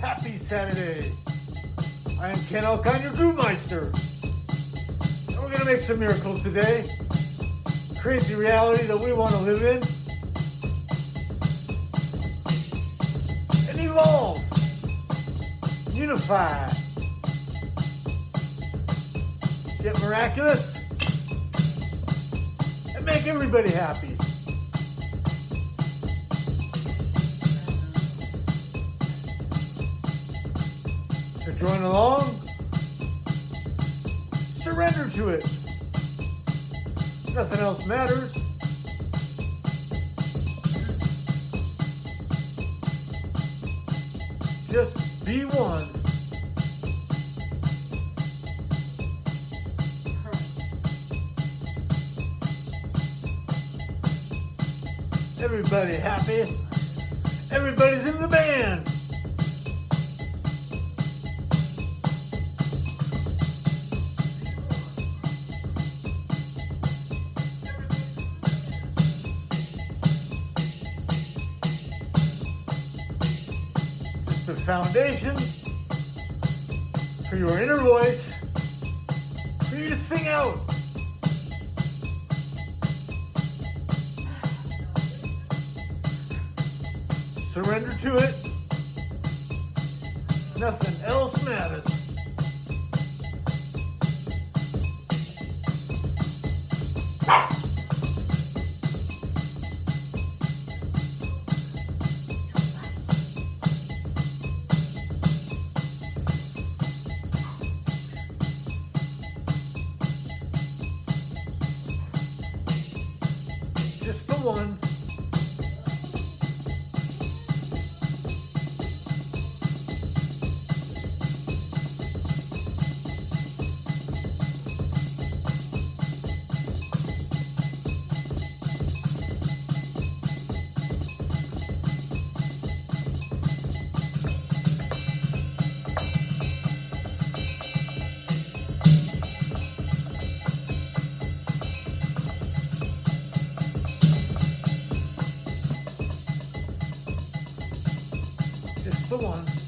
Happy Saturday. I am Ken Alkine, your Groove Meister. And we're to make some miracles today. Crazy reality that we want to live in. And evolve. Unify. Get miraculous. And make everybody happy. Join along, surrender to it. Nothing else matters. Just be one. Everybody happy. Everybody's in the band. Foundation for your inner voice, for you to sing out. Surrender to it. Nothing else matters. Just the one. The one.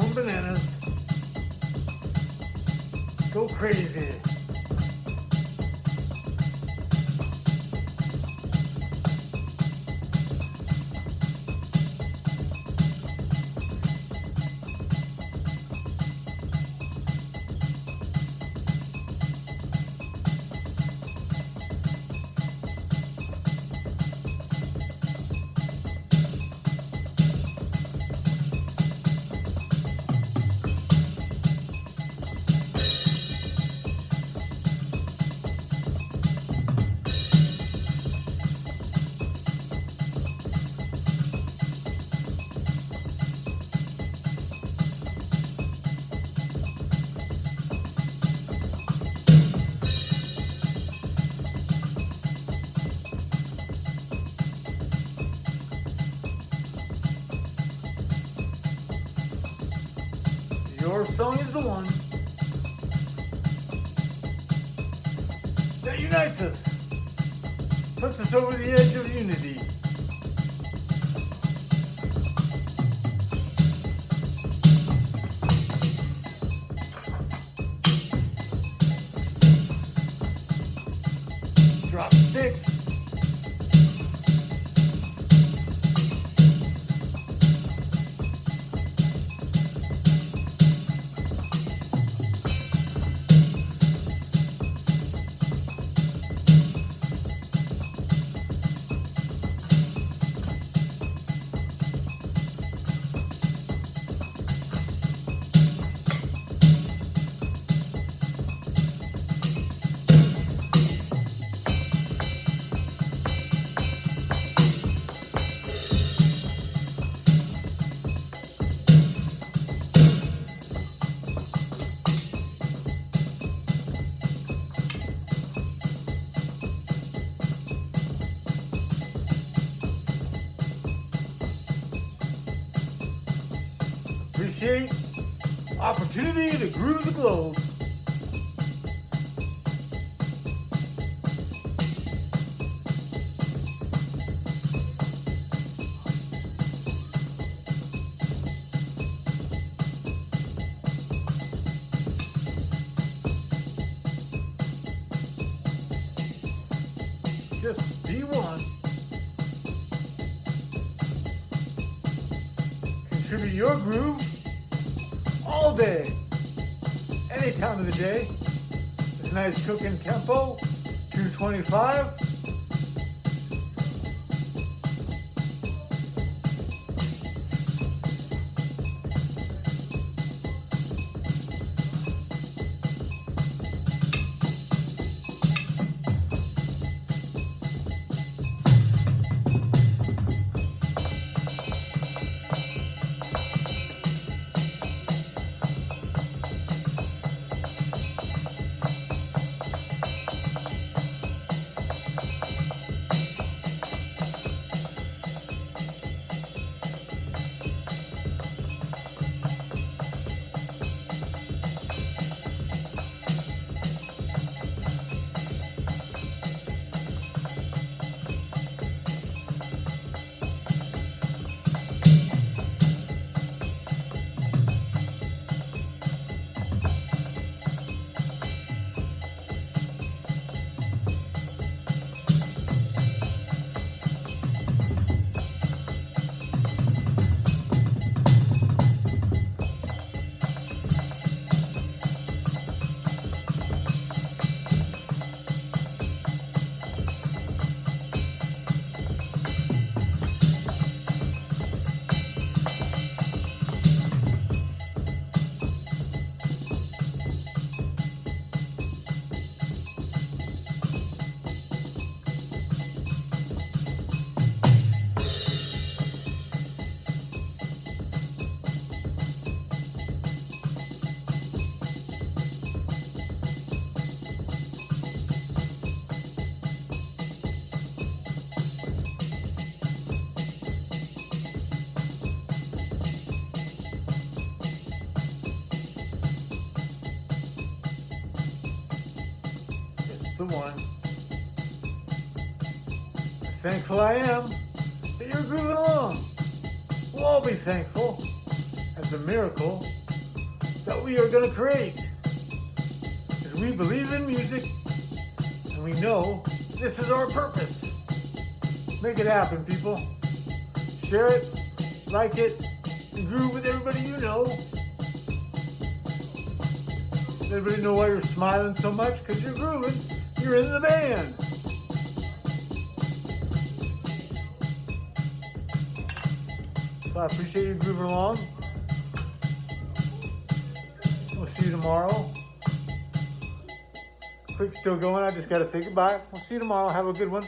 Going bananas. Go crazy. Your song is the one that unites us, puts us over the edge of unity. Opportunity to groove the globe. Just be one. Contribute your groove all day, any time of the day. It's a nice cooking tempo, 225. The one. Thankful I am that you're grooving along. We'll all be thankful at the miracle that we are going to create. Because we believe in music and we know this is our purpose. Make it happen, people. Share it, like it, and groove with everybody you know. Everybody know why you're smiling so much? Because you're grooving. You're in the band. So I appreciate you grooving along. We'll see you tomorrow. Quick still going. I just got to say goodbye. We'll see you tomorrow. Have a good one.